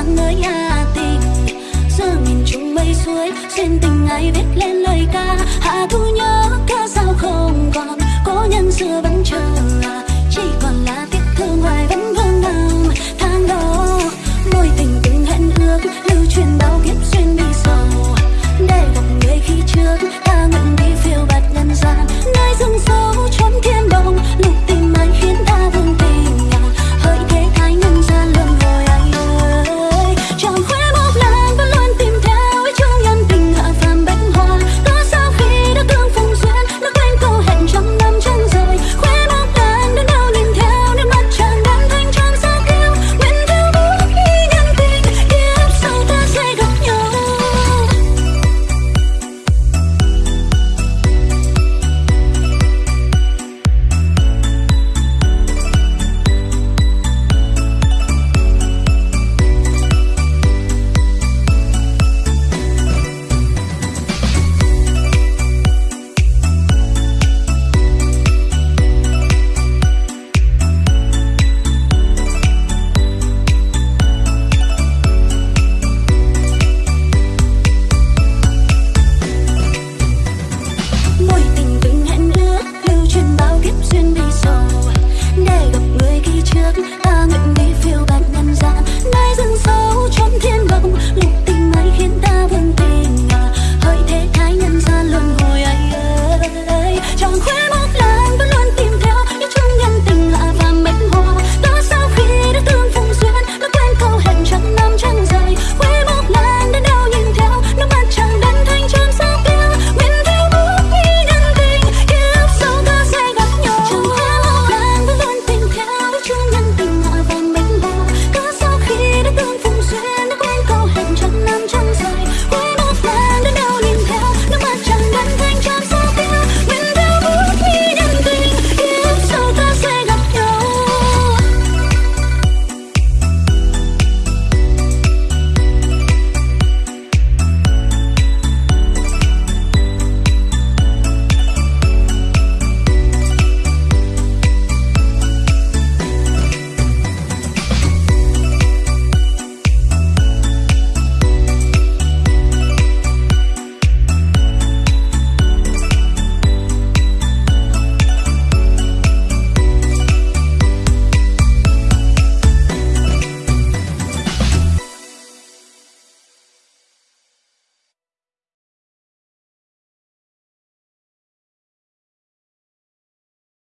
sáng ngời hà tình. Giờ nghìn chung mây suối, xuyên tình ai viết lên lời ca. Hạ thu nhớ ca sao không còn, có nhân xưa vẫn chờ